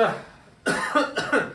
자,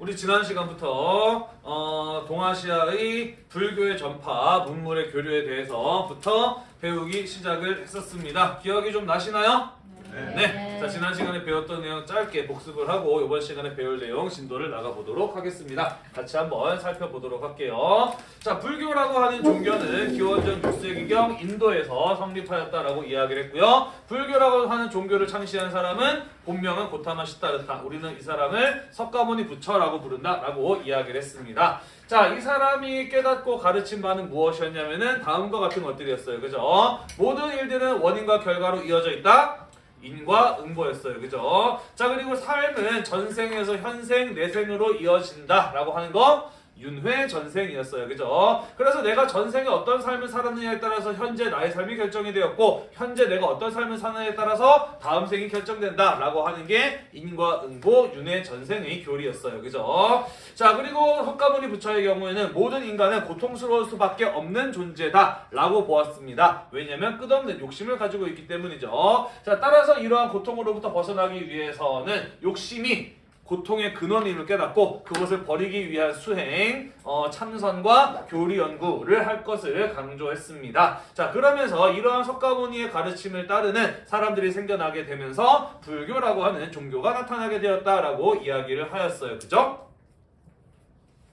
우리 지난 시간부터 어, 동아시아의 불교의 전파, 문물의 교류에 대해서부터 배우기 시작을 했었습니다. 기억이 좀 나시나요? 네. 자, 지난 시간에 배웠던 내용 짧게 복습을 하고 이번 시간에 배울 내용 진도를 나가보도록 하겠습니다. 같이 한번 살펴보도록 할게요. 자, 불교라고 하는 종교는 기원전 6세기경 인도에서 성립하였다라고 이야기를 했고요. 불교라고 하는 종교를 창시한 사람은 본명은 고타마 시타르타. 우리는 이 사람을 석가모니 부처라고 부른다라고 이야기를 했습니다. 자, 이 사람이 깨닫고 가르친 바는 무엇이었냐면은 다음과 같은 것들이었어요. 그죠? 모든 일들은 원인과 결과로 이어져 있다. 인과 응보였어요. 그죠? 자, 그리고 삶은 전생에서 현생, 내생으로 이어진다라고 하는 거 윤회 전생이었어요. 그죠? 그래서 내가 전생에 어떤 삶을 살았느냐에 따라서 현재 나의 삶이 결정이 되었고 현재 내가 어떤 삶을 사느냐에 따라서 다음 생이 결정된다 라고 하는 게 인과 응보 윤회 전생의 교리였어요. 그죠? 자, 그리고 석가모니 부처의 경우에는 모든 인간은 고통스러울 수밖에 없는 존재다 라고 보았습니다. 왜냐면 끝없는 욕심을 가지고 있기 때문이죠. 자, 따라서 이러한 고통으로부터 벗어나기 위해서는 욕심이 고통의 근원임을 깨닫고 그것을 버리기 위한 수행, 어, 참선과 교리 연구를 할 것을 강조했습니다. 자, 그러면서 이러한 석가모니의 가르침을 따르는 사람들이 생겨나게 되면서 불교라고 하는 종교가 나타나게 되었다라고 이야기를 하였어요. 그죠?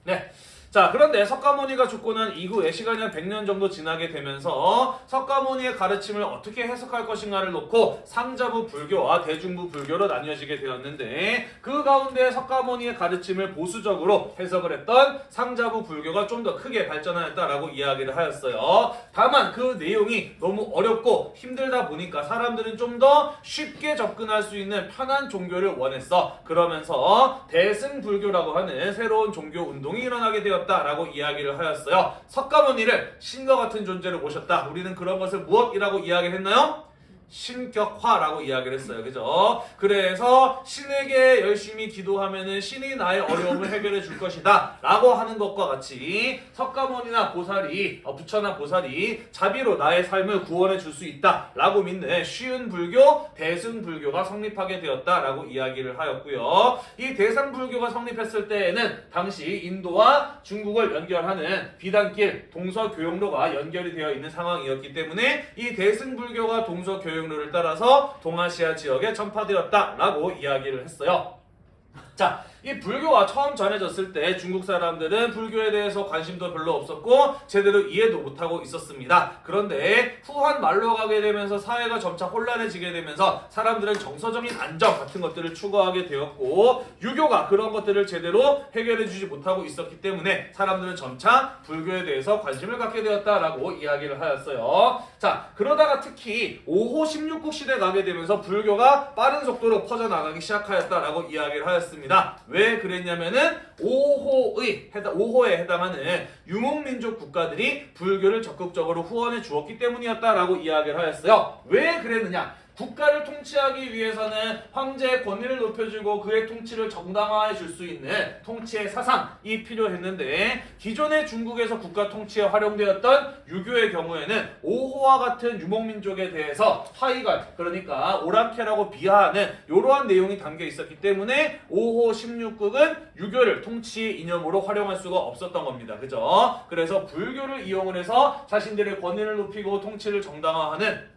네. 자 그런데 석가모니가 죽고 난 이후에 시간이 한 100년 정도 지나게 되면서 석가모니의 가르침을 어떻게 해석할 것인가를 놓고 상자부 불교와 대중부 불교로 나뉘어지게 되었는데 그 가운데 석가모니의 가르침을 보수적으로 해석을 했던 상자부 불교가 좀 더 크게 발전하였다라고 이야기를 하였어요. 다만 그 내용이 너무 어렵고 힘들다 보니까 사람들은 좀 더 쉽게 접근할 수 있는 편한 종교를 원했어. 그러면서 대승불교라고 하는 새로운 종교 운동이 일어나게 되었다. 라고 이야기를 하였어요. 석가모니를 신과 같은 존재로 모셨다. 우리는 그런 것을 무엇이라고 이야기를 했나요? 신격화라고 이야기를 했어요. 그죠? 그래서 신에게 열심히 기도하면은 신이 나의 어려움을 해결해 줄 것이다. 라고 하는 것과 같이 석가모니나 보살이, 어, 부처나 보살이 자비로 나의 삶을 구원해 줄 수 있다. 라고 믿는 쉬운 불교, 대승 불교가 성립하게 되었다. 라고 이야기를 하였고요. 이 대상 불교가 성립했을 때에는 당시 인도와 중국을 연결하는 비단길, 동서교역로가 연결이 되어 있는 상황이었기 때문에 이 대승 불교가 동서교역 교육로를 따라서 동아시아 지역에 전파되었다라고 이야기를 했어요. 자, 이 불교가 처음 전해졌을 때 중국 사람들은 불교에 대해서 관심도 별로 없었고 제대로 이해도 못하고 있었습니다. 그런데 후한 말로 가게 되면서 사회가 점차 혼란해지게 되면서 사람들은 정서적인 안정 같은 것들을 추구하게 되었고 유교가 그런 것들을 제대로 해결해주지 못하고 있었기 때문에 사람들은 점차 불교에 대해서 관심을 갖게 되었다라고 이야기를 하였어요. 자, 그러다가 특히 5호 16국 시대 가게 되면서 불교가 빠른 속도로 퍼져나가기 시작하였다라고 이야기를 하였습니다. 왜 그랬냐면은 5호의 해당 5호에 해당하는 유목민족 국가들이 불교를 적극적으로 후원해 주었기 때문이었다라고 이야기를 하였어요. 왜 그랬느냐? 국가를 통치하기 위해서는 황제의 권위를 높여주고 그의 통치를 정당화해 줄 수 있는 통치의 사상이 필요했는데 기존의 중국에서 국가 통치에 활용되었던 유교의 경우에는 오호와 같은 유목민족에 대해서 화이관 그러니까 오랑캐라고 비하하는 이러한 내용이 담겨 있었기 때문에 5호 16국은 유교를 통치 이념으로 활용할 수가 없었던 겁니다. 그죠? 그래서 불교를 이용을 해서 자신들의 권위를 높이고 통치를 정당화하는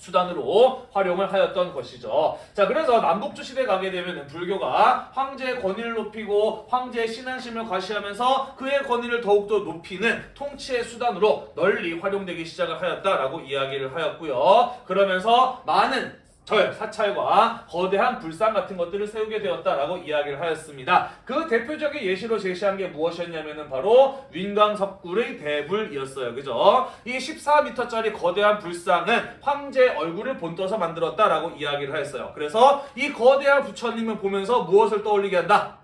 수단으로 활용을 하였던 것이죠. 자, 그래서 남북주 시대 가게 되면 불교가 황제의 권위를 높이고 황제의 신앙심을 과시하면서 그의 권위를 더욱더 높이는 통치의 수단으로 널리 활용되기 시작을 하였다라고 이야기를 하였고요. 그러면서 많은 절, 사찰과 거대한 불상 같은 것들을 세우게 되었다라고 이야기를 하였습니다. 그 대표적인 예시로 제시한 게 무엇이었냐면은 바로 윈광석굴의 대불이었어요. 그죠? 이 14m짜리 거대한 불상은 황제 얼굴을 본떠서 만들었다라고 이야기를 하였어요. 그래서 이 거대한 부처님을 보면서 무엇을 떠올리게 한다?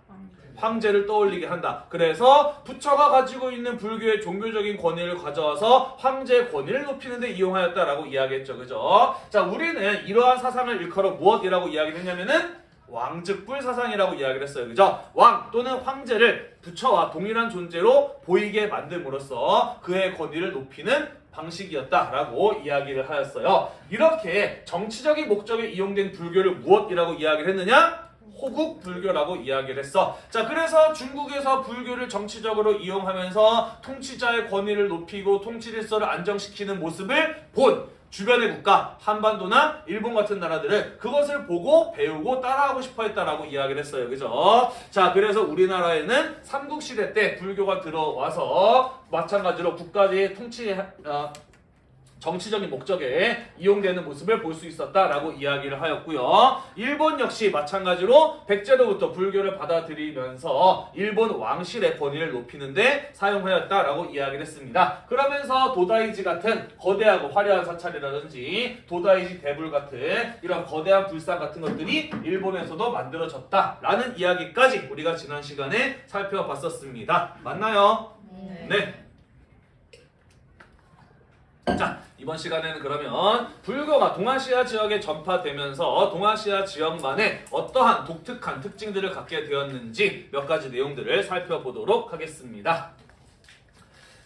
황제를 떠올리게 한다. 그래서 부처가 가지고 있는 불교의 종교적인 권위를 가져와서 황제의 권위를 높이는 데 이용하였다라고 이야기했죠. 그죠? 자, 우리는 이러한 사상을 일컬어 무엇이라고 이야기를 했냐면은 왕즉불 사상이라고 이야기를 했어요. 그죠? 왕 또는 황제를 부처와 동일한 존재로 보이게 만듦으로써 그의 권위를 높이는 방식이었다라고 이야기를 하였어요. 이렇게 정치적인 목적에 이용된 불교를 무엇이라고 이야기를 했느냐? 호국 불교라고 이야기를 했어. 자, 그래서 중국에서 불교를 정치적으로 이용하면서 통치자의 권위를 높이고 통치 질서를 안정시키는 모습을 본 주변의 국가, 한반도나 일본 같은 나라들은 그것을 보고 배우고 따라하고 싶어 했다라고 이야기를 했어요. 그죠? 자, 그래서 우리나라에는 삼국시대 때 불교가 들어와서 마찬가지로 국가의 통치, 어, 정치적인 목적에 이용되는 모습을 볼 수 있었다라고 이야기를 하였고요. 일본 역시 마찬가지로 백제로부터 불교를 받아들이면서 일본 왕실의 권위를 높이는데 사용하였다라고 이야기를 했습니다. 그러면서 도다이지 같은 거대하고 화려한 사찰이라든지 도다이지 대불 같은 이런 거대한 불상 같은 것들이 일본에서도 만들어졌다라는 이야기까지 우리가 지난 시간에 살펴봤었습니다. 맞나요? 네. 자, 이번 시간에는 그러면 불교가 동아시아 지역에 전파되면서 동아시아 지역만의 어떠한 독특한 특징들을 갖게 되었는지 몇 가지 내용들을 살펴보도록 하겠습니다.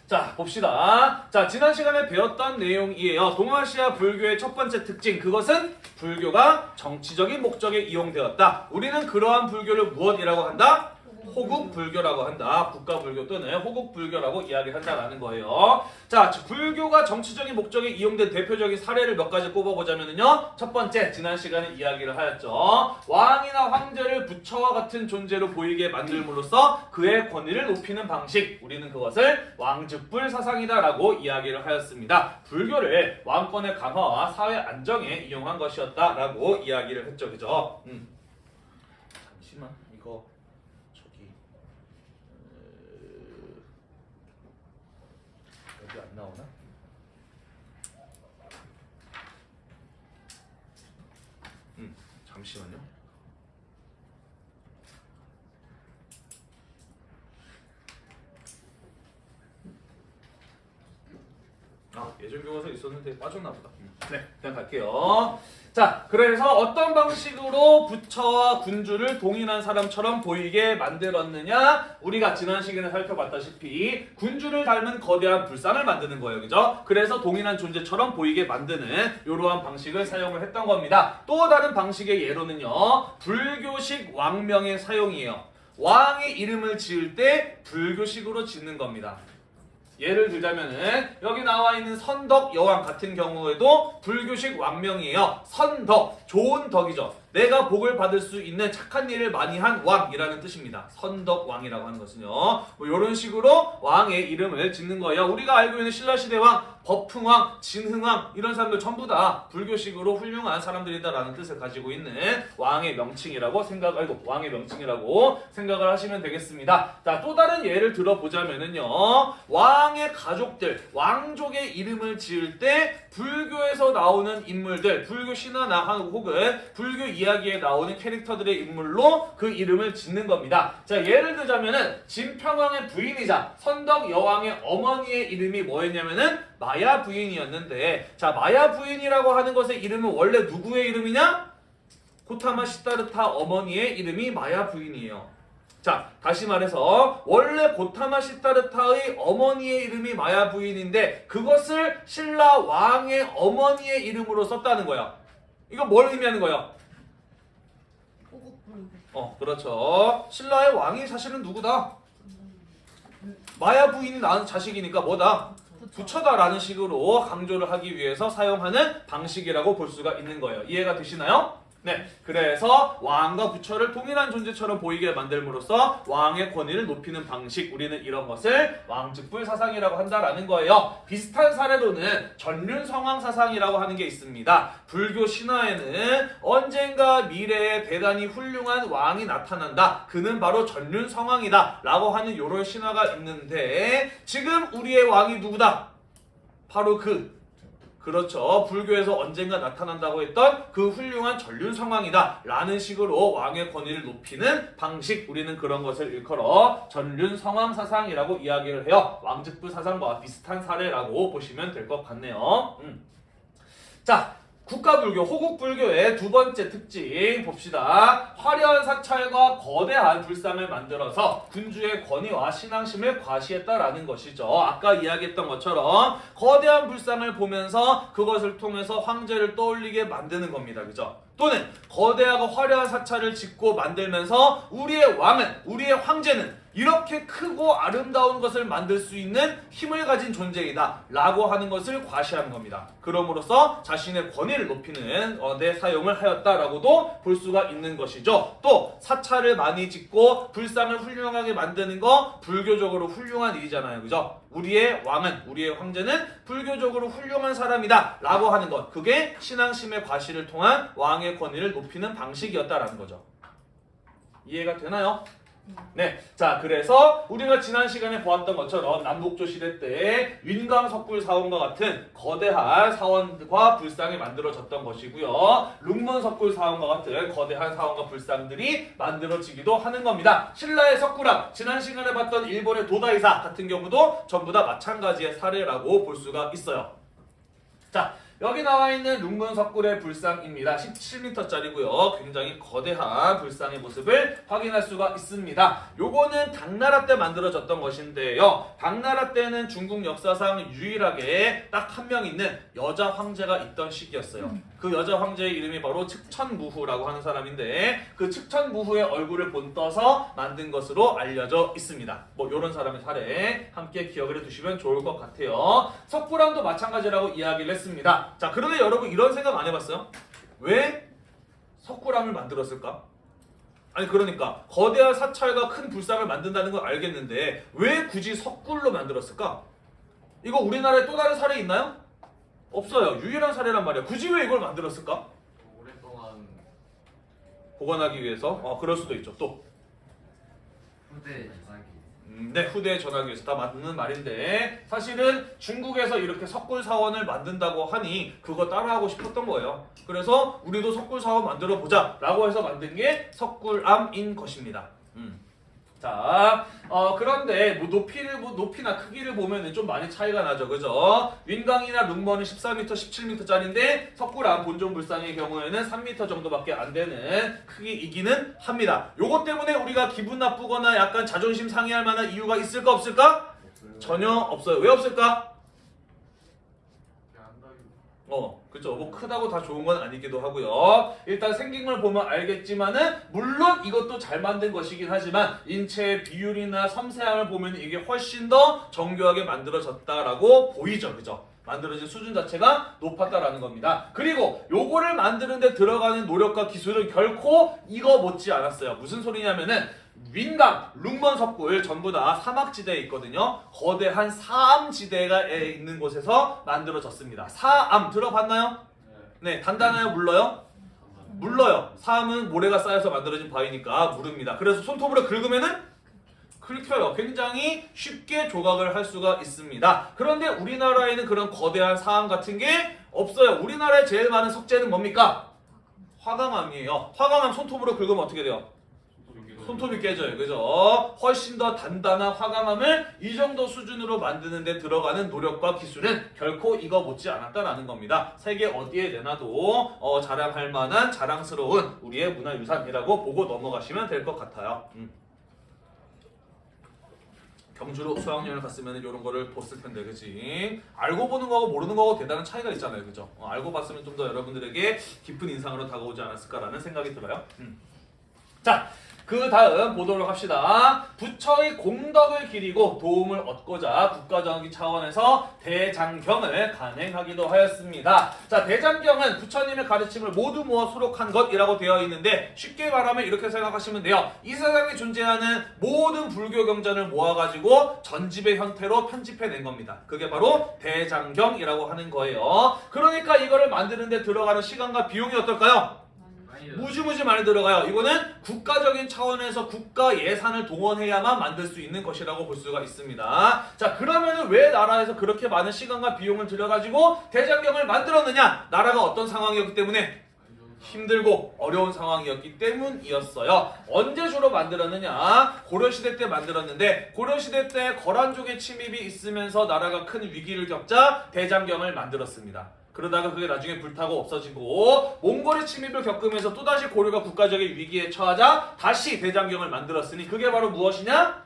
자, 봅시다. 자, 지난 시간에 배웠던 내용이에요. 동아시아 불교의 첫 번째 특징, 그것은 불교가 정치적인 목적에 이용되었다. 우리는 그러한 불교를 무엇이라고 한다? 호국 불교라고 한다. 국가 불교 또는 호국 불교라고 이야기한다라는 거예요. 자, 불교가 정치적인 목적에 이용된 대표적인 사례를 몇 가지 꼽아보자면요. 첫 번째, 지난 시간에 이야기를 하였죠. 왕이나 황제를 부처와 같은 존재로 보이게 만들므로써 그의 권위를 높이는 방식. 우리는 그것을 왕즉불 사상이다라고 이야기를 하였습니다. 불교를 왕권의 강화와 사회 안정에 이용한 것이었다라고 이야기를 했죠. 그죠? 음. 잠시만, 이거 저기 어, 여기 안 나오나? 음, 잠시만요. 아, 예전 교과서 있었는데 빠졌나 보다. 네, 그냥 갈게요. 자, 그래서 어떤 방식으로 부처와 군주를 동일한 사람처럼 보이게 만들었느냐? 우리가 지난 시간에 살펴봤다시피 군주를 닮은 거대한 불상을 만드는 거예요. 그죠? 그래서 동일한 존재처럼 보이게 만드는 이러한 방식을 사용을 했던 겁니다. 또 다른 방식의 예로는요. 불교식 왕명의 사용이에요. 왕의 이름을 지을 때 불교식으로 짓는 겁니다. 예를 들자면은 여기 나와 있는 선덕 여왕 같은 경우에도 불교식 왕명이에요. 선덕, 좋은 덕이죠. 내가 복을 받을 수 있는 착한 일을 많이 한 왕이라는 뜻입니다. 선덕왕이라고 하는 것은요. 뭐 이런 식으로 왕의 이름을 짓는 거예요. 우리가 알고 있는 신라시대 왕, 법흥왕, 진흥왕 이런 사람들 전부 다 불교식으로 훌륭한 사람들이다라는 뜻을 가지고 있는 왕의 명칭이라고 생각, 아이고 왕의 명칭이라고 생각을 하시면 되겠습니다. 자, 또 다른 예를 들어보자면은요. 왕의 가족들, 왕족의 이름을 지을 때 불교에서 나오는 인물들, 불교 신화나 혹은 불교 이야기에 나오는 캐릭터들의 인물로 그 이름을 짓는 겁니다. 자, 예를 들자면은 진평왕의 부인이자 선덕 여왕의 어머니의 이름이 뭐였냐면은 마야 부인이었는데 자, 마야 부인이라고 하는 것의 이름은 원래 누구의 이름이냐? 고타마 시타르타 어머니의 이름이 마야 부인이에요. 자, 다시 말해서 원래 고타마 시타르타의 어머니의 이름이 마야 부인인데 그것을 신라 왕의 어머니의 이름으로 썼다는 거야. 이거 뭘 의미하는 거야? 어, 그렇죠. 신라의 왕이 사실은 누구다? 마야 부인이 낳은 자식이니까 뭐다? 부처다라는 식으로 강조를 하기 위해서 사용하는 방식이라고 볼 수가 있는 거예요. 이해가 되시나요? 네, 그래서 왕과 부처를 동일한 존재처럼 보이게 만들므로써 왕의 권위를 높이는 방식, 우리는 이런 것을 왕즉불 사상이라고 한다라는 거예요. 비슷한 사례로는 전륜성왕 사상이라고 하는 게 있습니다. 불교 신화에는 언젠가 미래에 대단히 훌륭한 왕이 나타난다. 그는 바로 전륜성왕이다. 라고 하는 요런 신화가 있는데 지금 우리의 왕이 누구다? 바로 그 그렇죠. 불교에서 언젠가 나타난다고 했던 그 훌륭한 전륜 성왕이다. 라는 식으로 왕의 권위를 높이는 방식. 우리는 그런 것을 일컬어 전륜 성왕 사상이라고 이야기를 해요. 왕즉부 사상과 비슷한 사례라고 보시면 될 것 같네요. 음. 자, 국가불교, 호국불교의 두 번째 특징 봅시다. 화려한 사찰과 거대한 불상을 만들어서 군주의 권위와 신앙심을 과시했다라는 것이죠. 아까 이야기했던 것처럼 거대한 불상을 보면서 그것을 통해서 황제를 떠올리게 만드는 겁니다. 그죠? 또는 거대하고 화려한 사찰을 짓고 만들면서 우리의 왕은 우리의 황제는 이렇게 크고 아름다운 것을 만들 수 있는 힘을 가진 존재이다 라고 하는 것을 과시하는 겁니다. 그럼으로써 자신의 권위를 높이는 어, 내 사용을 하였다라고도 볼 수가 있는 것이죠. 또 사찰을 많이 짓고 불상을 훌륭하게 만드는 거 불교적으로 훌륭한 일이잖아요. 그죠? 우리의 왕은 우리의 황제는 불교적으로 훌륭한 사람이다 라고 하는 것 그게 신앙심의 과시를 통한 왕의 권위를 높이는 방식이었다라는 거죠. 이해가 되나요? 네, 자 그래서 우리가 지난 시간에 보았던 것처럼 남북조 시대 때 윈강 석굴 사원과 같은 거대한 사원과 불상이 만들어졌던 것이고요. 룽문 석굴 사원과 같은 거대한 사원과 불상들이 만들어지기도 하는 겁니다. 신라의 석굴암, 지난 시간에 봤던 일본의 도다이사 같은 경우도 전부 다 마찬가지의 사례라고 볼 수가 있어요. 자, 여기 나와 있는 룽문 석굴의 불상입니다. 17m짜리고요. 굉장히 거대한 불상의 모습을 확인할 수가 있습니다. 요거는 당나라 때 만들어졌던 것인데요. 당나라 때는 중국 역사상 유일하게 딱 한 명 있는 여자 황제가 있던 시기였어요. 그 여자 황제의 이름이 바로 측천무후라고 하는 사람인데 그 측천무후의 얼굴을 본떠서 만든 것으로 알려져 있습니다. 뭐 이런 사람의 사례 함께 기억을 해두시면 좋을 것 같아요. 석굴암도 마찬가지라고 이야기를 했습니다. 자 그런데 여러분 이런 생각 안 해봤어요? 왜 석굴암을 만들었을까? 아니 그러니까 거대한 사찰과 큰 불상을 만든다는 걸 알겠는데 왜 굳이 석굴로 만들었을까? 이거 우리나라에 또 다른 사례 있나요? 없어요. 유일한 사례란 말이야. 굳이 왜 이걸 만들었을까? 오랫동안 보관하기 위해서? 어, 그럴 수도 있죠. 또. 후대 음, 네, 후대에 전하기 위해서 다 맞는 말인데 사실은 중국에서 이렇게 석굴 사원을 만든다고 하니 그거 따라하고 싶었던 거예요. 그래서 우리도 석굴 사원 만들어 보자 라고 해서 만든 게 석굴암인 것입니다. 음. 자, 어, 그런데 뭐 높이를 뭐 높이나 크기를 보면 좀 많이 차이가 나죠, 그죠? 윈강이나 룽먼은 14m, 17m짜리인데 석굴암 본종불상의 경우에는 3m 정도밖에 안 되는 크기이기는 합니다. 요것 때문에 우리가 기분 나쁘거나 약간 자존심 상해할 만한 이유가 있을까 없을까? 전혀 없어요. 왜 없을까? 어, 그죠. 뭐 크다고 다 좋은 건 아니기도 하고요. 일단 생긴 걸 보면 알겠지만은 물론 이것도 잘 만든 것이긴 하지만 인체의 비율이나 섬세함을 보면 이게 훨씬 더 정교하게 만들어졌다라고 보이죠, 그죠? 만들어진 수준 자체가 높았다라는 겁니다. 그리고 요거를 만드는데 들어가는 노력과 기술은 결코 이거 못지 않았어요. 무슨 소리냐면은 윈강, 룽먼 석굴 전부 다 사막지대에 있거든요. 거대한 사암지대가 있는 곳에서 만들어졌습니다. 사암 들어봤나요? 네, 단단해요? 물러요? 물러요. 사암은 모래가 쌓여서 만들어진 바위니까 무릅니다. 그래서 손톱으로 긁으면은 긁혀요. 굉장히 쉽게 조각을 할 수가 있습니다. 그런데 우리나라에는 그런 거대한 사암 같은 게 없어요. 우리나라에 제일 많은 석재는 뭡니까? 화강암이에요. 화강암 손톱으로 긁으면 어떻게 돼요? 손톱이 깨져요. 그죠? 훨씬 더 단단한 화강암을 이 정도 수준으로 만드는 데 들어가는 노력과 기술은 결코 이거 못지 않았다라는 겁니다. 세계 어디에 내놔도 어, 자랑할 만한 자랑스러운 우리의 문화유산이라고 보고 넘어가시면 될 것 같아요. 음. 경주로 수학여행을 갔으면 이런 거를 봤을 텐데, 그치? 알고 보는 거하고 모르는 거하고 대단한 차이가 있잖아요, 그죠? 어, 알고 봤으면 좀 더 여러분들에게 깊은 인상으로 다가오지 않았을까라는 생각이 들어요. 음. 자, 그 다음 보도록 합시다. 부처의 공덕을 기리고 도움을 얻고자 국가정기 차원에서 대장경을 간행하기도 하였습니다. 자, 대장경은 부처님의 가르침을 모두 모아 수록한 것이라고 되어 있는데 쉽게 말하면 이렇게 생각하시면 돼요. 이 세상에 존재하는 모든 불교 경전을 모아가지고 전집의 형태로 편집해낸 겁니다. 그게 바로 대장경이라고 하는 거예요. 그러니까 이거를 만드는데 들어가는 시간과 비용이 어떨까요? 무지무지 많이 들어가요. 이거는 국가적인 차원에서 국가 예산을 동원해야만 만들 수 있는 것이라고 볼 수가 있습니다. 자, 그러면은 왜 나라에서 그렇게 많은 시간과 비용을 들여가지고 대장경을 만들었느냐? 나라가 어떤 상황이었기 때문에 힘들고 어려운 상황이었기 때문이었어요. 언제 주로 만들었느냐? 고려시대 때 만들었는데 고려시대 때 거란족의 침입이 있으면서 나라가 큰 위기를 겪자 대장경을 만들었습니다. 그러다가 그게 나중에 불타고 없어지고 몽골의 침입을 겪으면서 또다시 고려가 국가적인 위기에 처하자 다시 대장경을 만들었으니 그게 바로 무엇이냐?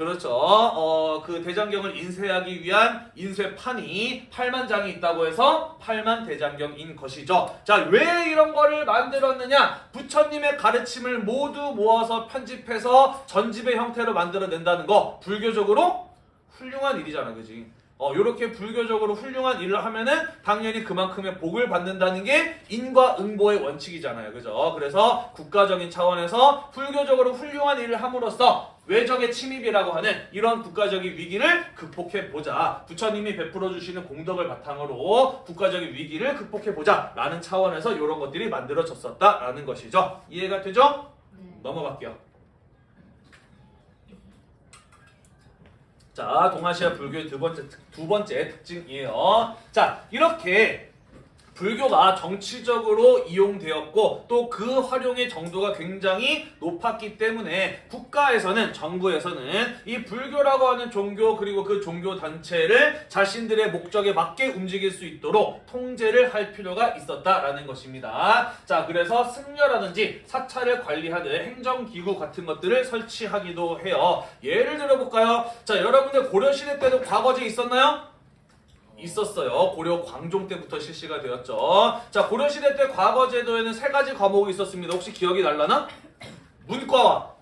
그렇죠. 어, 그 대장경을 인쇄하기 위한 인쇄판이 8만 장이 있다고 해서 8만 대장경인 것이죠. 자, 왜 이런 거를 만들었느냐? 부처님의 가르침을 모두 모아서 편집해서 전집의 형태로 만들어낸다는 거 불교적으로 훌륭한 일이잖아, 그지? 어, 요렇게 불교적으로 훌륭한 일을 하면은 당연히 그만큼의 복을 받는다는 게 인과응보의 원칙이잖아요. 그죠? 그래서 국가적인 차원에서 불교적으로 훌륭한 일을 함으로써 외적의 침입이라고 하는 이런 국가적인 위기를 극복해 보자. 부처님이 베풀어 주시는 공덕을 바탕으로 국가적인 위기를 극복해 보자. 라는 차원에서 이런 것들이 만들어졌었다라는 것이죠. 이해가 되죠? 넘어갈게요. 자, 동아시아 불교의 두 번째 특- 두 번째 특징이에요. 자, 이렇게 불교가 정치적으로 이용되었고 또 그 활용의 정도가 굉장히 높았기 때문에 국가에서는 정부에서는 이 불교라고 하는 종교 그리고 그 종교 단체를 자신들의 목적에 맞게 움직일 수 있도록 통제를 할 필요가 있었다라는 것입니다. 자, 그래서 승려라든지 사찰을 관리하는 행정기구 같은 것들을 설치하기도 해요. 예를 들어 볼까요? 자, 여러분들 고려시대 때도 과거제 있었나요? 있었어요. 고려 광종 때부터 실시가 되었죠. 자, 고려시대 때 과거 제도에는 세 가지 과목이 있었습니다. 혹시 기억이 날라나? 문과와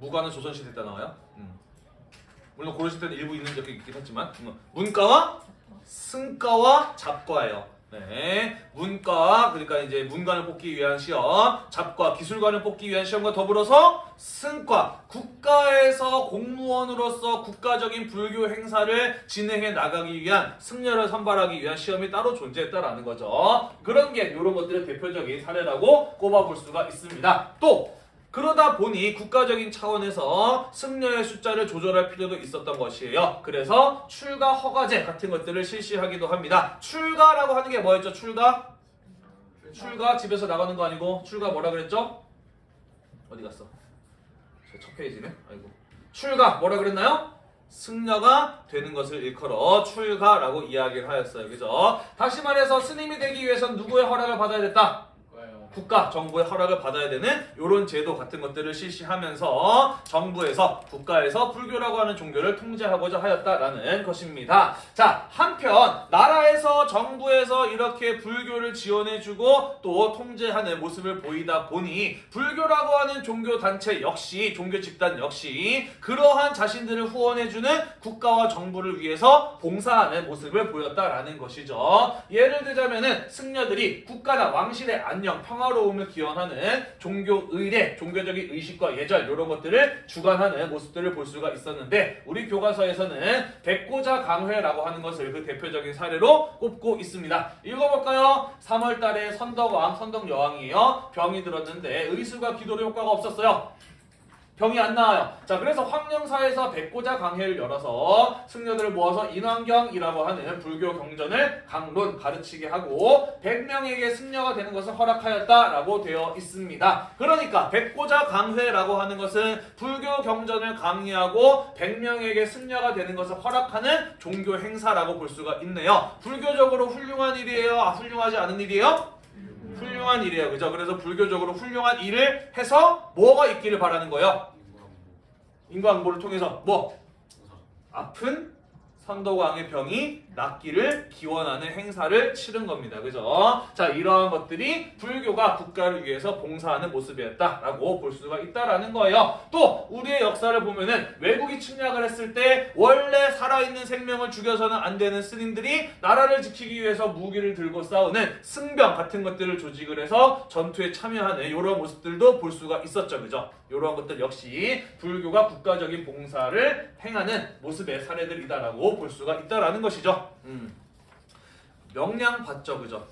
무과는 조선시대 때 나와요. 음. 물론 고려시대 때는 일부 있는 적이 있긴 했지만 음. 문과와 승과와 잡과예요. 네, 문과 그러니까 이제 문관을 뽑기 위한 시험, 잡과 기술관을 뽑기 위한 시험과 더불어서 승과 국가에서 공무원으로서 국가적인 불교 행사를 진행해 나가기 위한 승려를 선발하기 위한 시험이 따로 존재했다라는 거죠. 그런 게 이런 것들의 대표적인 사례라고 꼽아볼 수가 있습니다. 또 그러다 보니 국가적인 차원에서 승려의 숫자를 조절할 필요도 있었던 것이에요. 그래서 출가 허가제 같은 것들을 실시하기도 합니다. 출가라고 하는 게 뭐였죠? 출가? 출가 집에서 나가는 거 아니고 출가 뭐라 그랬죠? 어디 갔어? 제첫 페이지네. 아이고. 출가 뭐라 그랬나요? 승려가 되는 것을 일컬어 출가라고 이야기를 하였어요. 그죠? 다시 말해서 스님이 되기 위해선 누구의 허락을 받아야 됐다? 국가, 정부의 허락을 받아야 되는 이런 제도 같은 것들을 실시하면서 정부에서 국가에서 불교라고 하는 종교를 통제하고자 하였다라는 것입니다. 자, 한편 나라에서 정부에서 이렇게 불교를 지원해주고 또 통제하는 모습을 보이다 보니 불교라고 하는 종교 단체 역시 종교 집단 역시 그러한 자신들을 후원해주는 국가와 정부를 위해서 봉사하는 모습을 보였다라는 것이죠. 예를 들자면은 승려들이 국가나 왕실의 안녕, 평화 로움을 기원하는 종교 의례, 종교적인 의식과 예절 이런 것들을 주관하는 모습들을 볼 수가 있었는데 우리 교과서에서는 백고자 강회라고 하는 것을 그 대표적인 사례로 꼽고 있습니다. 읽어볼까요? 3월달에 선덕왕, 선덕여왕이에요. 병이 들었는데 의술과 기도로 효과가 없었어요. 병이 안 나와요. 자, 그래서 황령사에서 백고자 강회를 열어서 승려들을 모아서 인왕경이라고 하는 불교 경전을 강론 가르치게 하고 100명에게 승려가 되는 것을 허락하였다라고 되어 있습니다. 그러니까 백고자 강회라고 하는 것은 불교 경전을 강의하고 100명에게 승려가 되는 것을 허락하는 종교 행사라고 볼 수가 있네요. 불교적으로 훌륭한 일이에요? 아, 훌륭하지 않은 일이에요? 훌륭한 일이에요. 그죠? 그래서 불교적으로 훌륭한 일을 해서 뭐가 있기를 바라는 거예요? 인과응보를 통해서 뭐? 아픈 선덕왕의 병이 낫기를 기원하는 행사를 치른 겁니다. 그죠? 자, 이러한 것들이 불교가 국가를 위해서 봉사하는 모습이었다라고 볼 수가 있다라는 거예요. 또 우리의 역사를 보면은 외국이 침략을 했을 때 원래 살아있는 생명을 죽여서는 안 되는 스님들이 나라를 지키기 위해서 무기를 들고 싸우는 승병 같은 것들을 조직을 해서 전투에 참여하는 이런 모습들도 볼 수가 있었죠. 그죠? 이러한 것들 역시 불교가 국가적인 봉사를 행하는 모습의 사례들이다라고 볼 수가 있다라는 것이죠. 음. 명량 봤죠, 그죠?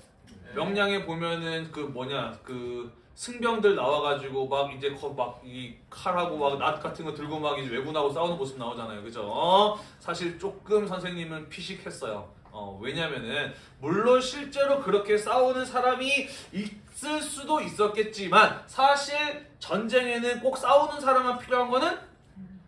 명량에 보면은 그 뭐냐 그 승병들 나와가지고 막 이제 막 이 칼하고 막 낫 같은 거 들고 막 이제 왜군하고 싸우는 모습 나오잖아요, 그죠? 어? 사실 조금 선생님은 피식했어요. 어, 왜냐면은 물론 실제로 그렇게 싸우는 사람이 있을 수도 있었겠지만 사실 전쟁에는 꼭 싸우는 사람만 필요한 거는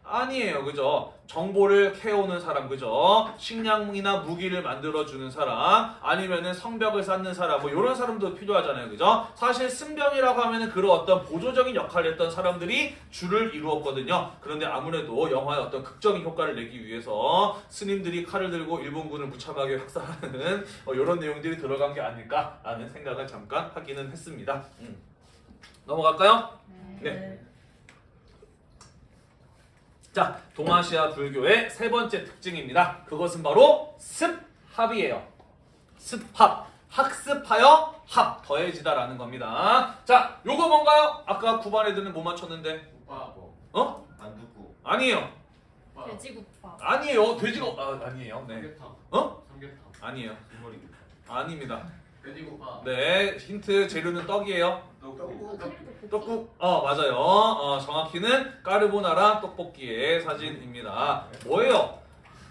아니에요. 그죠? 정보를 캐오는 사람, 그죠? 식량이나 무기를 만들어주는 사람, 아니면은 성벽을 쌓는 사람, 뭐, 이런 사람도 필요하잖아요. 그죠? 사실 승병이라고 하면은 그런 어떤 보조적인 역할을 했던 사람들이 주를 이루었거든요. 그런데 아무래도 영화의 어떤 극적인 효과를 내기 위해서 스님들이 칼을 들고 일본군을 무참하게 학살하는 어, 이런 내용들이 들어간 게 아닐까라는 생각을 잠깐 하기는 했습니다. 음. 넘어갈까요? 네. 자, 동아시아 불교의 세 번째 특징입니다. 그것은 바로 습합이에요. 습합. 학습하여 합. 더해지다라는 겁니다. 자, 요거 뭔가요? 아까 9반 애들은 못 맞췄는데. 오빠 뭐 어? 만두국 아니에요. 오빠 돼지국밥. 아니에요. 돼지가, 아, 아니에요. 네. 삼계탕 어? 삼계탕 아니에요. 국물이 아닙니다. 돼지국밥 네, 힌트 재료는 떡이에요. 떡국 떡국, 어, 맞아요. 어, 정확히는 까르보나라 떡볶이의 사진입니다. 뭐예요?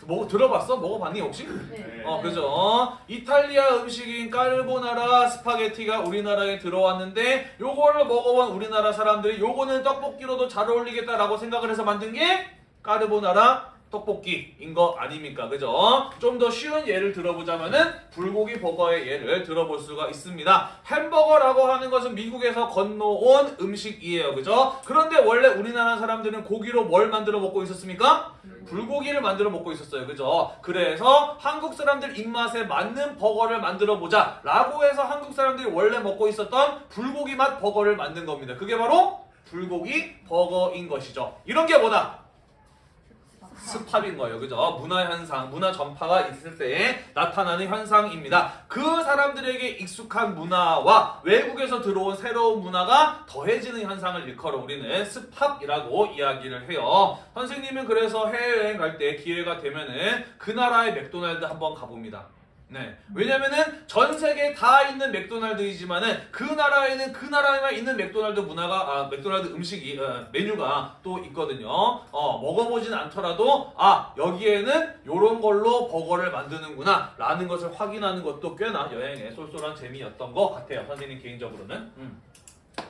뭐 들어봤어? 먹어봤니 혹시? 네. 어, 그죠? 이탈리아 음식인 까르보나라 스파게티가 우리나라에 들어왔는데 요거를 먹어본 우리나라 사람들이 요거는 떡볶이로도 잘 어울리겠다라고 생각을 해서 만든 게 까르보나라 떡볶이인 거 아닙니까? 그죠? 좀 더 쉬운 예를 들어보자면은 불고기 버거의 예를 들어볼 수가 있습니다. 햄버거라고 하는 것은 미국에서 건너온 음식이에요. 그죠? 그런데 원래 우리나라 사람들은 고기로 뭘 만들어 먹고 있었습니까? 불고기를 만들어 먹고 있었어요. 그죠? 그래서 한국 사람들 입맛에 맞는 버거를 만들어 보자 라고 해서 한국 사람들이 원래 먹고 있었던 불고기 맛 버거를 만든 겁니다. 그게 바로 불고기 버거인 것이죠. 이런 게 뭐다? 습합인 거예요. 그죠? 문화 현상, 문화 전파가 있을 때 나타나는 현상입니다. 그 사람들에게 익숙한 문화와 외국에서 들어온 새로운 문화가 더해지는 현상을 일컬어 우리는 습합이라고 이야기를 해요. 선생님은 그래서 해외여행 갈 때 기회가 되면은 그 나라의 맥도날드 한번 가봅니다. 네. 왜냐면은 전 세계에 다 있는 맥도날드이지만은 그 나라에는 그 나라에만 있는 맥도날드 문화가 아 맥도날드 음식이 어, 메뉴가 또 있거든요. 어 먹어보진 않더라도 아 여기에는 요런 걸로 버거를 만드는구나 라는 것을 확인하는 것도 꽤나 여행의 쏠쏠한 재미였던 것 같아요. 선생님 개인적으로는. 음.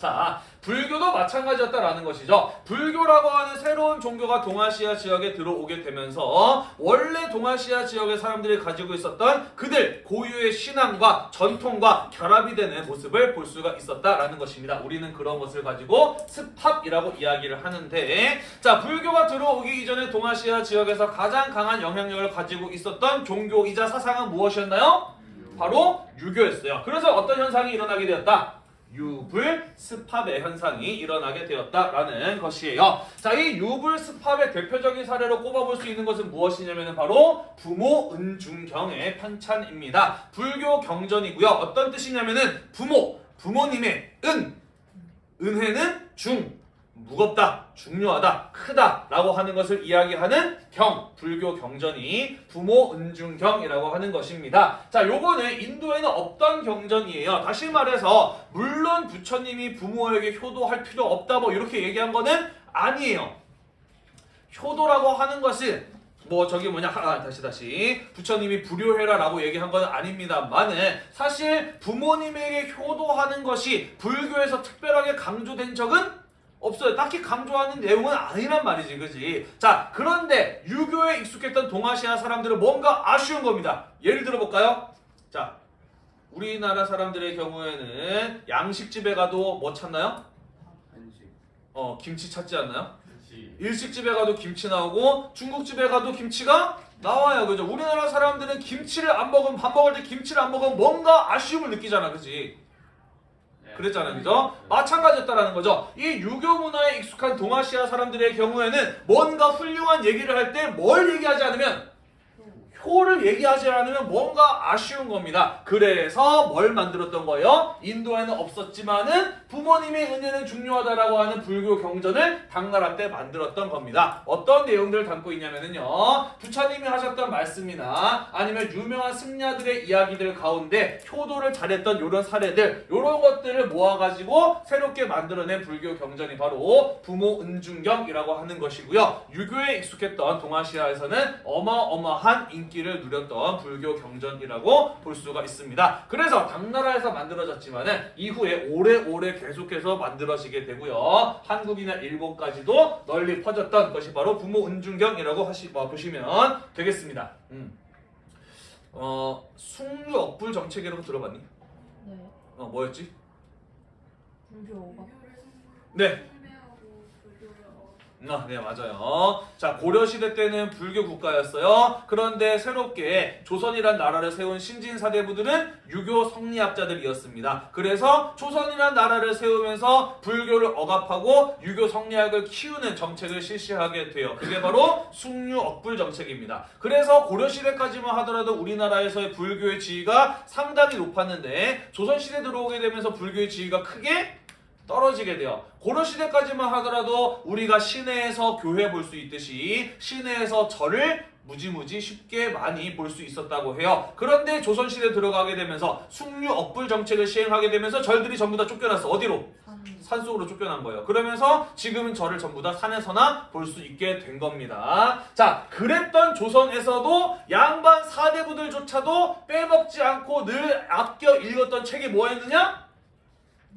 자, 불교도 마찬가지였다라는 것이죠. 불교라고 하는 새로운 종교가 동아시아 지역에 들어오게 되면서 원래 동아시아 지역의 사람들이 가지고 있었던 그들 고유의 신앙과 전통과 결합이 되는 모습을 볼 수가 있었다라는 것입니다. 우리는 그런 것을 가지고 습합이라고 이야기를 하는데 자, 불교가 들어오기 이전에 동아시아 지역에서 가장 강한 영향력을 가지고 있었던 종교이자 사상은 무엇이었나요? 바로 유교였어요. 그래서 어떤 현상이 일어나게 되었다? 유불 습합의 현상이 일어나게 되었다라는 것이에요. 자, 이 유불 습합의 대표적인 사례로 꼽아볼 수 있는 것은 무엇이냐면 바로 부모 은중경의 편찬입니다. 불교 경전이고요. 어떤 뜻이냐면은 부모, 부모님의 은, 은혜는 중, 무겁다, 중요하다, 크다 라고 하는 것을 이야기하는 경, 불교 경전이 부모 은중경이라고 하는 것입니다. 자, 요거는 인도에는 없던 경전이에요. 다시 말해서 물론 부처님이 부모에게 효도할 필요 없다 뭐 이렇게 얘기한 거는 아니에요. 효도라고 하는 것은 뭐 저기 뭐냐 아, 다시 다시 부처님이 불효해라 라고 얘기한 건 아닙니다만은 사실 부모님에게 효도하는 것이 불교에서 특별하게 강조된 적은 없어요. 딱히 강조하는 내용은 아니란 말이지, 그지? 자, 그런데 유교에 익숙했던 동아시아 사람들은 뭔가 아쉬운 겁니다. 예를 들어볼까요? 자, 우리나라 사람들의 경우에는 양식집에 가도 뭐 찾나요? 한식 어, 김치 찾지 않나요? 일식집에 가도 김치 나오고 중국집에 가도 김치가 나와요. 그죠? 우리나라 사람들은 김치를 안 먹으면 밥 먹을 때 김치를 안 먹으면 뭔가 아쉬움을 느끼잖아. 그지? 그랬잖아요. 그죠? 마찬가지였다라는 거죠. 이 유교 문화에 익숙한 동아시아 사람들의 경우에는 뭔가 훌륭한 얘기를 할 때 뭘 얘기하지 않으면 효를 얘기하지 않으면 뭔가 아쉬운 겁니다. 그래서 뭘 만들었던 거예요? 인도에는 없었지만은 부모님의 은혜는 중요하다라고 하는 불교 경전을 당나라 때 만들었던 겁니다. 어떤 내용들을 담고 있냐면요. 부처님이 하셨던 말씀이나 아니면 유명한 승려들의 이야기들 가운데 효도를 잘했던 이런 사례들, 이런 것들을 모아가지고 새롭게 만들어낸 불교 경전이 바로 부모 은중경이라고 하는 것이고요. 유교에 익숙했던 동아시아에서는 어마어마한 인기 인기를 누렸던 불교 경전이라고 볼 수가 있습니다. 그래서 당나라에서 만들어졌지만 은 이후에 오래오래 계속해서 만들어지게 되고요. 한국이나 일본까지도 널리 퍼졌던 것이 바로 부모 은중경이라고 하시 어, 보시면 되겠습니다. 음. 어 숭유 억불 정책이라고 들어봤니? 네. 어 뭐였지? 불교가 네. 아, 네, 맞아요. 자, 고려시대 때는 불교 국가였어요. 그런데 새롭게 조선이란 나라를 세운 신진사대부들은 유교 성리학자들이었습니다. 그래서 조선이란 나라를 세우면서 불교를 억압하고 유교 성리학을 키우는 정책을 실시하게 돼요. 그게 바로 숭유억불 정책입니다. 그래서 고려시대까지만 하더라도 우리나라에서의 불교의 지위가 상당히 높았는데 조선시대 들어오게 되면서 불교의 지위가 크게 떨어지게 돼요. 고려시대까지만 하더라도 우리가 시내에서 교회 볼 수 있듯이 시내에서 절을 무지무지 쉽게 많이 볼 수 있었다고 해요. 그런데 조선시대 들어가게 되면서 숭류 억불 정책을 시행하게 되면서 절들이 전부 다 쫓겨났어. 어디로? 산 산속으로 쫓겨난 거예요. 그러면서 지금은 절을 전부 다 산에서나 볼 수 있게 된 겁니다. 자, 그랬던 조선에서도 양반 사대부들조차도 빼먹지 않고 늘 아껴 읽었던 책이 뭐였느냐?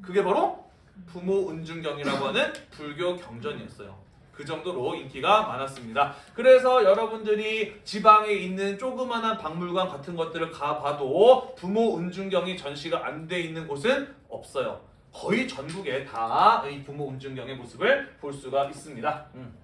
그게 바로 부모 은중경이라고 하는 불교 경전이었어요. 그 정도로 인기가 많았습니다. 그래서 여러분들이 지방에 있는 조그마한 박물관 같은 것들을 가봐도 부모 은중경이 전시가 안 돼 있는 곳은 없어요. 거의 전국에 다 이 부모 은중경의 모습을 볼 수가 있습니다. 음.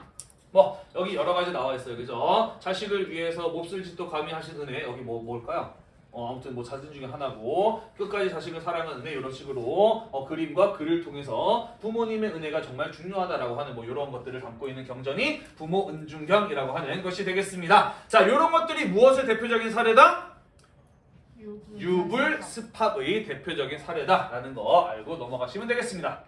뭐 여기 여러 가지 나와 있어요, 그죠? 자식을 위해서 몹쓸 짓도 감히 하시는 애 여기 뭐 뭘까요? 어, 아무튼 뭐 사진 중에 하나고 끝까지 자식을 사랑하는 애 이런 식으로 어, 그림과 글을 통해서 부모님의 은혜가 정말 중요하다라고 하는 뭐 이런 것들을 담고 있는 경전이 부모 은중경이라고 하는 것이 되겠습니다. 자, 이런 것들이 무엇의 대표적인 사례다? 유불 유불 스팝의 대표적인 사례다라는 거 알고 넘어가시면 되겠습니다.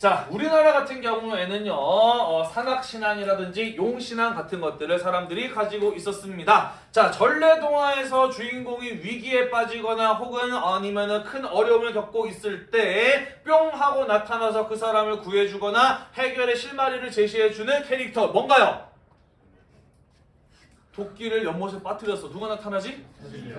자, 우리나라 같은 경우에는요, 어, 산악신앙이라든지 용신앙 같은 것들을 사람들이 가지고 있었습니다. 자, 전래동화에서 주인공이 위기에 빠지거나 혹은 아니면은 큰 어려움을 겪고 있을 때 뿅 하고 나타나서 그 사람을 구해주거나 해결의 실마리를 제시해주는 캐릭터 뭔가요? 도끼를 연못에 빠뜨렸어. 누가 나타나지?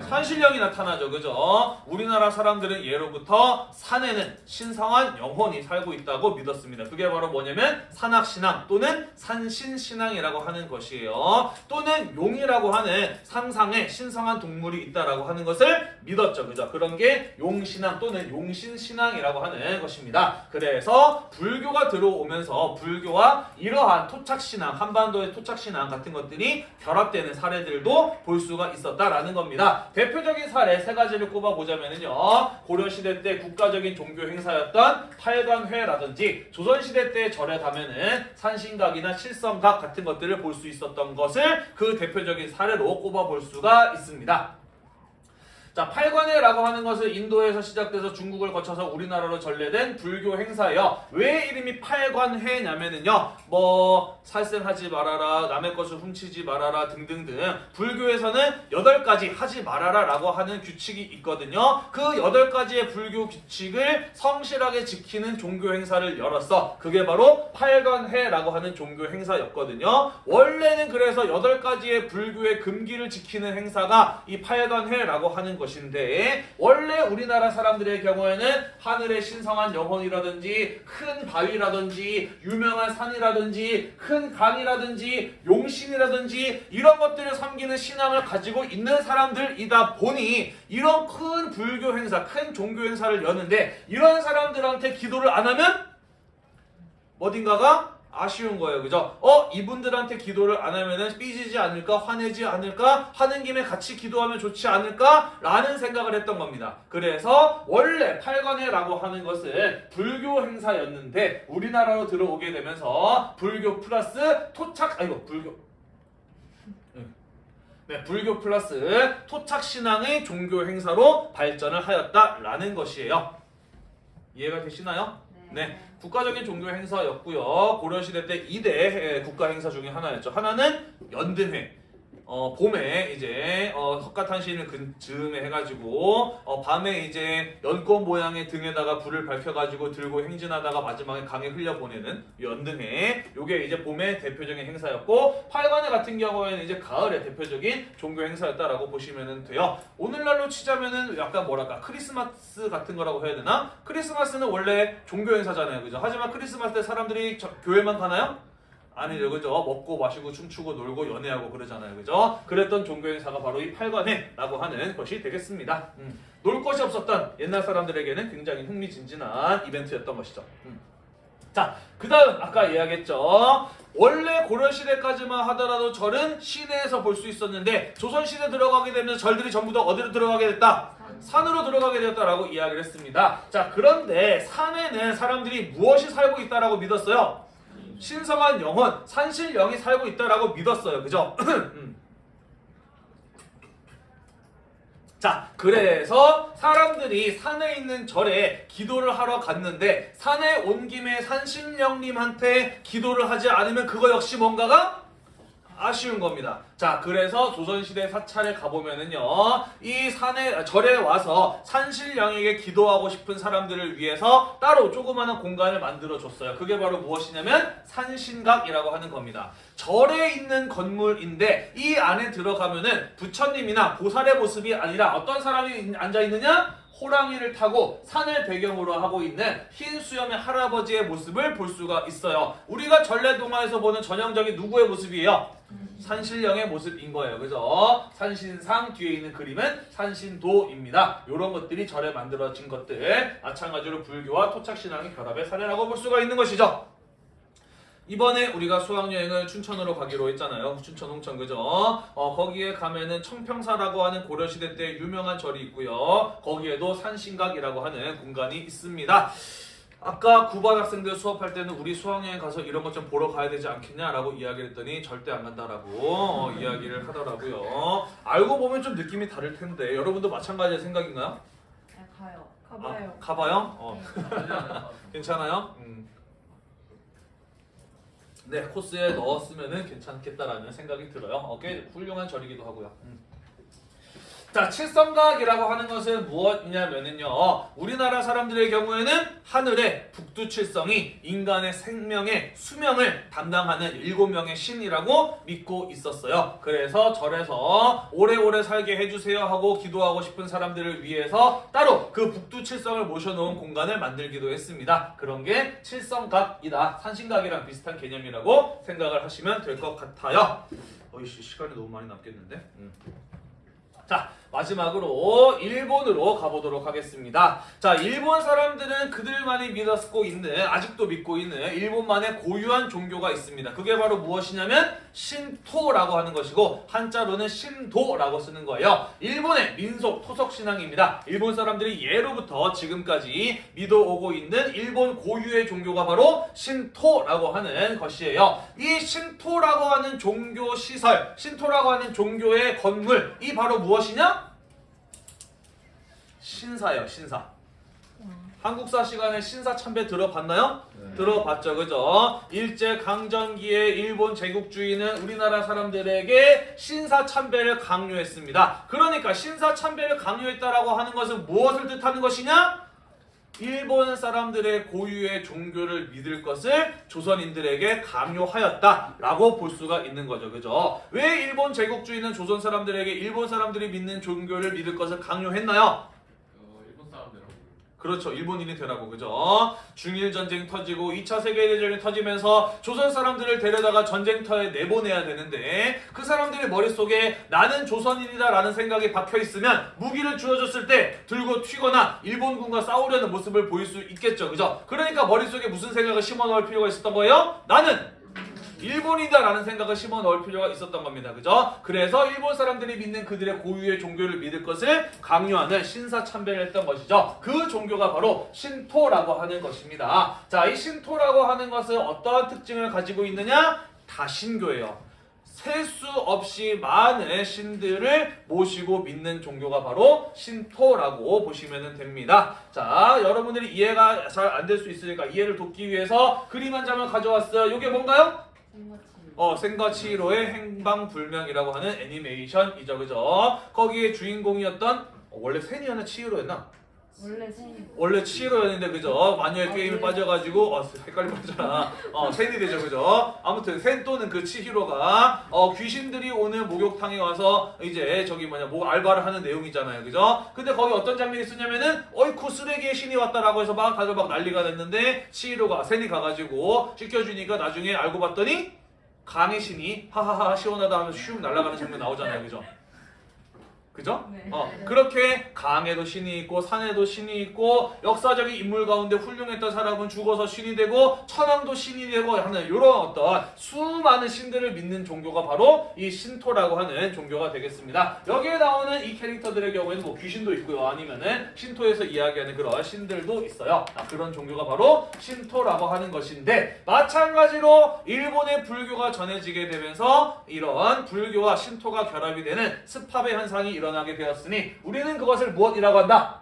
산신령이 나타나죠. 그죠? 우리나라 사람들은 예로부터 산에는 신성한 영혼이 살고 있다고 믿었습니다. 그게 바로 뭐냐면 산악신앙 또는 산신신앙이라고 하는 것이에요. 또는 용이라고 하는 상상의 신성한 동물이 있다라고 하는 것을 믿었죠. 그죠? 그런 게 용신앙 또는 용신신앙이라고 하는 것입니다. 그래서 불교가 들어오면서 불교와 이러한 토착신앙, 한반도의 토착신앙 같은 것들이 결합 되는 사례들도 볼 수가 있었다라는 겁니다. 대표적인 사례 세 가지를 꼽아보자면요. 고려시대 때 국가적인 종교 행사였던 팔관회라든지 조선시대 때 절에 가면은 산신각이나 칠성각 같은 것들을 볼 수 있었던 것을 그 대표적인 사례로 꼽아볼 수가 있습니다. 자, 팔관회라고 하는 것은 인도에서 시작돼서 중국을 거쳐서 우리나라로 전래된 불교 행사예요. 왜 이름이 팔관회냐면은요, 뭐 살생하지 말아라, 남의 것을 훔치지 말아라 등등등 불교에서는 여덟 가지 하지 말아라 라고 하는 규칙이 있거든요. 그 여덟 가지의 불교 규칙을 성실하게 지키는 종교 행사를 열었어. 그게 바로 팔관회라고 하는 종교 행사였거든요. 원래는 그래서 여덟 가지의 불교의 금기를 지키는 행사가 이 팔관회라고 하는 것인데 원래 우리나라 사람들의 경우에는 하늘의 신성한 영혼이라든지 큰 바위라든지 유명한 산이라든지 큰 강이라든지 용신이라든지 이런 것들을 섬기는 신앙을 가지고 있는 사람들이다 보니 이런 큰 불교 행사, 큰 종교 행사를 여는데 이런 사람들한테 기도를 안 하면 어딘가가 아쉬운 거예요. 그죠? 어, 이분들한테 기도를 안 하면은 삐지지 않을까? 화내지 않을까? 하는 김에 같이 기도하면 좋지 않을까? 라는 생각을 했던 겁니다. 그래서 원래 팔관회라고 하는 것은 불교 행사였는데 우리나라로 들어오게 되면서 불교 플러스 토착, 아이고, 불교. 네, 불교 플러스 토착 신앙의 종교 행사로 발전을 하였다라는 것이에요. 이해가 되시나요? 네, 국가적인 종교 행사였고요. 고려시대 때 2대 국가 행사 중에 하나였죠. 하나는 연등회. 어, 어, 봄에 이제 어, 석가탄신을 근 즈음에 해가지고 어, 밤에 이제 연꽃 모양의 등에다가 불을 밝혀가지고 들고 행진하다가 마지막에 강에 흘려 보내는 연등회. 요게 이제 봄의 대표적인 행사였고 팔관회 같은 경우에는 이제 가을의 대표적인 종교 행사였다라고 보시면 돼요. 오늘날로 치자면은 약간 뭐랄까 크리스마스 같은 거라고 해야 되나? 크리스마스는 원래 종교 행사잖아요, 그죠? 하지만 크리스마스 때 사람들이 저- 교회만 가나요? 아니죠, 그죠? 먹고 마시고 춤추고 놀고 연애하고 그러잖아요, 그죠? 그랬던 종교 행사가 바로 이 팔관회라고 하는 것이 되겠습니다. 음, 놀 것이 없었던 옛날 사람들에게는 굉장히 흥미진진한 이벤트였던 것이죠. 음. 자, 그 다음 아까 이야기했죠. 원래 고려시대까지만 하더라도 절은 시내에서 볼 수 있었는데 조선시대 들어가게 되면 절들이 전부 다 어디로 들어가게 됐다? 산으로 들어가게 되었다라고 이야기를 했습니다. 자, 그런데 산에는 사람들이 무엇이 살고 있다라고 믿었어요? 신성한 영혼, 산신령이 살고 있다라고 믿었어요. 그죠? 음. 자, 그래서 사람들이 산에 있는 절에 기도를 하러 갔는데 산에 온 김에 산신령님한테 기도를 하지 않으면 그거 역시 뭔가가 아쉬운 겁니다. 자, 그래서 조선시대 사찰에 가보면은요, 이 산에, 절에 와서 산신령에게 기도하고 싶은 사람들을 위해서 따로 조그마한 공간을 만들어줬어요. 그게 바로 무엇이냐면 산신각이라고 하는 겁니다. 절에 있는 건물인데 이 안에 들어가면은 부처님이나 보살의 모습이 아니라 어떤 사람이 앉아있느냐? 호랑이를 타고 산을 배경으로 하고 있는 흰 수염의 할아버지의 모습을 볼 수가 있어요. 우리가 전래동화에서 보는 전형적인 누구의 모습이에요? 산신령의 모습인 거예요. 그죠? 산신상 뒤에 있는 그림은 산신도입니다. 이런 것들이 절에 만들어진 것들. 마찬가지로 불교와 토착신앙의 결합의 사례라고 볼 수가 있는 것이죠. 이번에 우리가 수학여행을 춘천으로 가기로 했잖아요. 춘천 홍천 그죠? 어, 거기에 가면은 청평사라고 하는 고려시대 때 유명한 절이 있고요. 거기에도 산신각이라고 하는 공간이 있습니다. 아까 9반 학생들 수업할 때는 우리 수학여행 가서 이런 것 좀 보러 가야 되지 않겠냐라고 이야기를 했더니 절대 안 간다라고 어, 이야기를 하더라고요. 알고 보면 좀 느낌이 다를 텐데 여러분도 마찬가지의 생각인가요? 네, 가요. 아, 가봐요. 가봐요? 어. 네. 괜찮아요? 음. 네, 코스에 넣었으면 괜찮겠다라는 생각이 들어요. 어, 꽤 훌륭한 절이기도 하고요. 음. 자, 칠성각이라고 하는 것은 무엇이냐면은요, 우리나라 사람들의 경우에는 하늘의 북두칠성이 인간의 생명의 수명을 담당하는 일곱 명의 신이라고 믿고 있었어요. 그래서 절에서 오래오래 살게 해주세요 하고 기도하고 싶은 사람들을 위해서 따로 그 북두칠성을 모셔놓은 공간을 만들기도 했습니다. 그런 게 칠성각이다. 산신각이랑 비슷한 개념이라고 생각을 하시면 될 것 같아요. 어이씨, 시간이 너무 많이 남겠는데? 음. 자, 마지막으로 일본으로 가보도록 하겠습니다. 자, 일본 사람들은 그들만이 믿었고 있는, 아직도 믿고 있는 일본만의 고유한 종교가 있습니다. 그게 바로 무엇이냐면 신토라고 하는 것이고 한자로는 신도라고 쓰는 거예요. 일본의 민속 토속 신앙입니다. 일본 사람들이 예로부터 지금까지 믿어오고 있는 일본 고유의 종교가 바로 신토라고 하는 것이에요. 이 신토라고 하는 종교 시설, 신토라고 하는 종교의 건물, 이 바로 무엇이냐? 신사예요, 신사. 한국사 시간에 신사 참배 들어봤나요? 들어봤죠, 그죠? 일제 강점기에 일본 제국주의는 우리나라 사람들에게 신사 참배를 강요했습니다. 그러니까 신사 참배를 강요했다라고 하는 것은 무엇을 뜻하는 것이냐? 일본 사람들의 고유의 종교를 믿을 것을 조선인들에게 강요하였다라고 볼 수가 있는 거죠. 그죠? 왜 일본 제국주의는 조선 사람들에게 일본 사람들이 믿는 종교를 믿을 것을 강요했나요? 그렇죠. 일본인이 되라고 그죠? 중일 전쟁 터지고 2차 세계 대전이 터지면서 조선 사람들을 데려다가 전쟁터에 내보내야 되는데 그 사람들의 머릿속에 나는 조선인이다 라는 생각이 박혀 있으면 무기를 주어졌을 때 들고 튀거나 일본군과 싸우려는 모습을 보일 수 있겠죠. 그죠? 그러니까 머릿속에 무슨 생각을 심어 넣을 필요가 있었던 거예요? 나는 일본이다라는 생각을 심어 넣을 필요가 있었던 겁니다. 그죠? 그래서 일본 사람들이 믿는 그들의 고유의 종교를 믿을 것을 강요하는 신사 참배를 했던 것이죠. 그 종교가 바로 신토라고 하는 것입니다. 자, 이 신토라고 하는 것은 어떠한 특징을 가지고 있느냐? 다신교예요. 셀수 없이 많은 신들을 모시고 믿는 종교가 바로 신토라고 보시면 됩니다. 자, 여러분들이 이해가 잘 안 될 수 있으니까 이해를 돕기 위해서 그림 한 장을 가져왔어요. 이게 뭔가요? 어, 생과 치히로의 행방불명이라고 하는 애니메이션이죠, 그죠? 거기에 주인공이었던 어, 원래 세니였나 치히로였나? 원래 생이 원래 치히로였는데 그죠? 마녀의 아, 게임에 네. 빠져가지고 어, 헷갈리면 하잖아. 어, 센이 되죠, 그죠? 아무튼 센 또는 그 치히로가 어, 귀신들이 오는 목욕탕에 와서 이제 저기 뭐냐 뭐 알바를 하는 내용이잖아요, 그죠? 근데 거기 어떤 장면이 있었냐면은 어이쿠 쓰레기의 신이 왔다라고 해서 막 다들 막 난리가 됐는데 치히로가 센이 가가지고 씻겨주니까 나중에 알고 봤더니 강의 신이 하하하 시원하다 하면서 슉 날아가는 장면 나오잖아요, 그죠? 그죠? 네. 어, 그렇게 강에도 신이 있고 산에도 신이 있고 역사적인 인물 가운데 훌륭했던 사람은 죽어서 신이 되고 천왕도 신이 되고 하는 이런 어떤 수많은 신들을 믿는 종교가 바로 이 신토라고 하는 종교가 되겠습니다. 여기에 나오는 이 캐릭터들의 경우에는 뭐 귀신도 있고요. 아니면은 신토에서 이야기하는 그런 신들도 있어요. 아, 그런 종교가 바로 신토라고 하는 것인데 마찬가지로 일본의 불교가 전해지게 되면서 이런 불교와 신토가 결합이 되는 스팝의 현상이 일어나게 되었으니 우리는 그것을 무엇이라고 한다?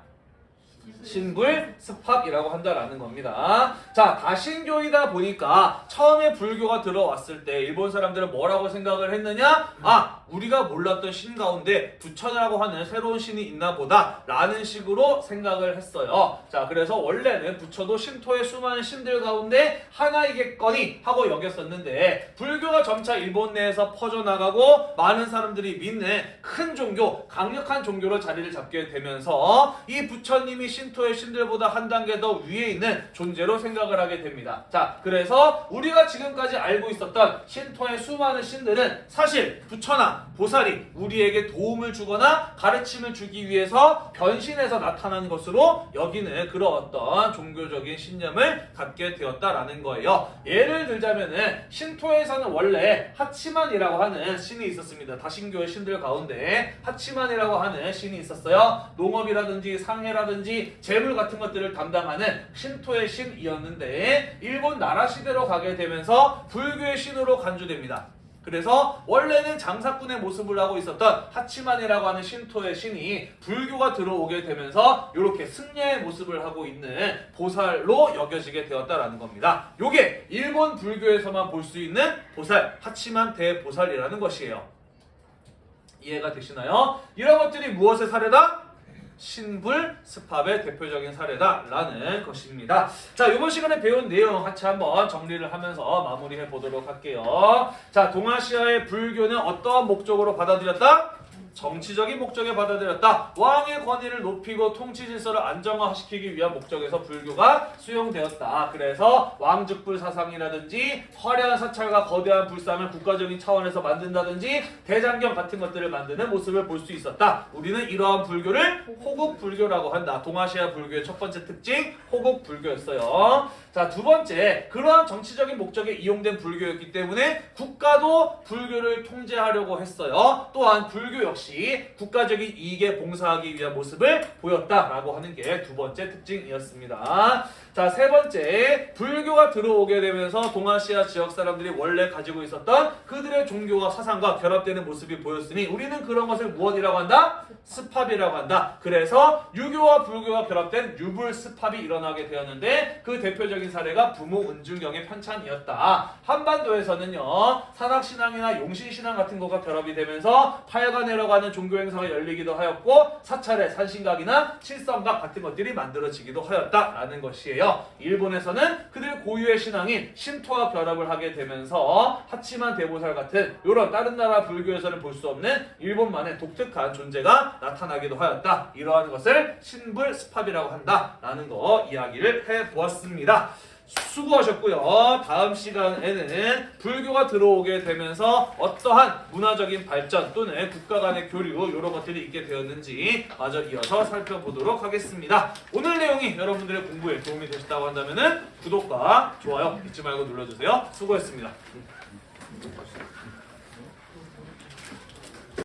신불 스팝이라고 한다라는 겁니다. 자, 다신교이다 보니까 처음에 불교가 들어왔을 때 일본 사람들은 뭐라고 생각을 했느냐? 아, 우리가 몰랐던 신 가운데 부처라고 하는 새로운 신이 있나 보다 라는 식으로 생각을 했어요. 자, 그래서 원래는 부처도 신토의 수많은 신들 가운데 하나이겠거니 하고 여겼었는데 불교가 점차 일본 내에서 퍼져나가고 많은 사람들이 믿는 큰 종교, 강력한 종교로 자리를 잡게 되면서 이 부처님이 신 토의 신들보다 한 단계 더 위에 있는 존재로 생각을 하게 됩니다. 자, 그래서 우리가 지금까지 알고 있었던 신토의 수많은 신들은 사실 부처나 보살이 우리에게 도움을 주거나 가르침을 주기 위해서 변신해서 나타난 것으로 여기는 그런 어떤 종교적인 신념을 갖게 되었다라는 거예요. 예를 들자면은 신토에서는 원래 하치만이라고 하는 신이 있었습니다. 다신교의 신들 가운데 하치만이라고 하는 신이 있었어요. 농업이라든지 상해라든지 재물 같은 것들을 담당하는 신토의 신이었는데 일본 나라 시대로 가게 되면서 불교의 신으로 간주됩니다. 그래서 원래는 장사꾼의 모습을 하고 있었던 하치만이라고 하는 신토의 신이 불교가 들어오게 되면서 이렇게 승려의 모습을 하고 있는 보살로 여겨지게 되었다라는 겁니다. 요게 일본 불교에서만 볼 수 있는 보살, 하치만 대보살이라는 것이에요. 이해가 되시나요? 이런 것들이 무엇의 사례다? 신불 스팝의 대표적인 사례다라는 것입니다. 자, 이번 시간에 배운 내용 같이 한번 정리를 하면서 마무리해 보도록 할게요. 자, 동아시아의 불교는 어떠한 목적으로 받아들였다? 정치적인 목적에 받아들였다. 왕의 권위를 높이고 통치 질서를 안정화시키기 위한 목적에서 불교가 수용되었다. 그래서 왕즉불 사상이라든지 화려한 사찰과 거대한 불상을 국가적인 차원에서 만든다든지 대장경 같은 것들을 만드는 모습을 볼 수 있었다. 우리는 이러한 불교를 호국 불교라고 한다. 동아시아 불교의 첫 번째 특징 호국 불교였어요. 자, 두 번째, 그러한 정치적인 목적에 이용된 불교였기 때문에 국가도 불교를 통제하려고 했어요. 또한 불교 역시 국가적인 이익에 봉사하기 위한 모습을 보였다라고 하는 게 두 번째 특징이었습니다. 자, 세 번째, 불교가 들어오게 되면서 동아시아 지역 사람들이 원래 가지고 있었던 그들의 종교와 사상과 결합되는 모습이 보였으니 우리는 그런 것을 무엇이라고 한다? 습합이라고 한다. 그래서 유교와 불교가 결합된 유불 습합이 일어나게 되었는데 그 대표적인 사례가 부모 은중경의 편찬이었다. 한반도에서는요 산악신앙이나 용신신앙 같은 거가 결합이 되면서 팔관회라고 하는 종교 행사가 열리기도 하였고 사찰의 산신각이나 칠성각 같은 것들이 만들어지기도 하였다라는 것이에요. 일본에서는 그들 고유의 신앙인 신토와 결합을 하게 되면서 하치만 대보살 같은 이런 다른 나라 불교에서는 볼 수 없는 일본만의 독특한 존재가 나타나기도 하였다. 이러한 것을 신불 스팝이라고 한다라는 거 이야기를 해보았습니다. 수고하셨고요. 다음 시간에는 불교가 들어오게 되면서 어떠한 문화적인 발전 또는 국가 간의 교류 이런 것들이 있게 되었는지 마저 이어서 살펴보도록 하겠습니다. 오늘 내용이 여러분들의 공부에 도움이 되셨다고 한다면 구독과 좋아요 잊지 말고 눌러주세요. 수고했습니다.